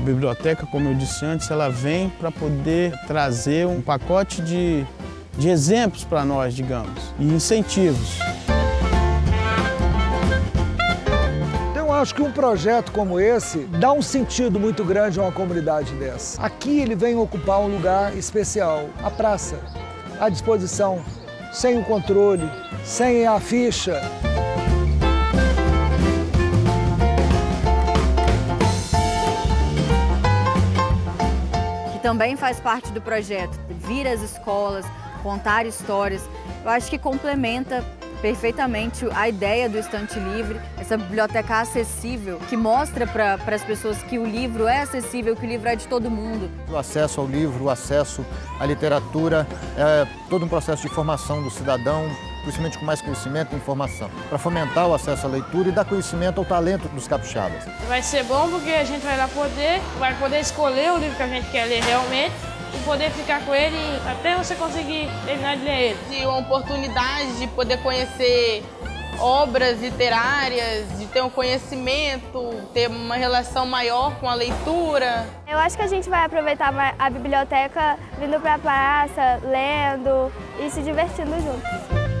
biblioteca, como eu disse antes, ela vem para poder trazer um pacote de, de exemplos para nós, digamos, e incentivos. Então, acho que um projeto como esse dá um sentido muito grande a uma comunidade dessa. Aqui ele vem ocupar um lugar especial, a praça, à disposição, sem o controle, sem a ficha. Também faz parte do projeto, vir às escolas, contar histórias. Eu acho que complementa perfeitamente a ideia do estante livre, essa biblioteca acessível, que mostra para as pessoas que o livro é acessível, que o livro é de todo mundo. O acesso ao livro, o acesso à literatura, é todo um processo de formação do cidadão, principalmente com mais conhecimento e informação, para fomentar o acesso à leitura e dar conhecimento ao talento dos capixabas. Vai ser bom porque a gente vai lá poder, vai poder escolher o livro que a gente quer ler realmente e poder ficar com ele até você conseguir terminar de ler ele. De uma oportunidade de poder conhecer obras literárias, de ter um conhecimento, ter uma relação maior com a leitura. Eu acho que a gente vai aproveitar a biblioteca vindo para a praça, lendo e se divertindo juntos.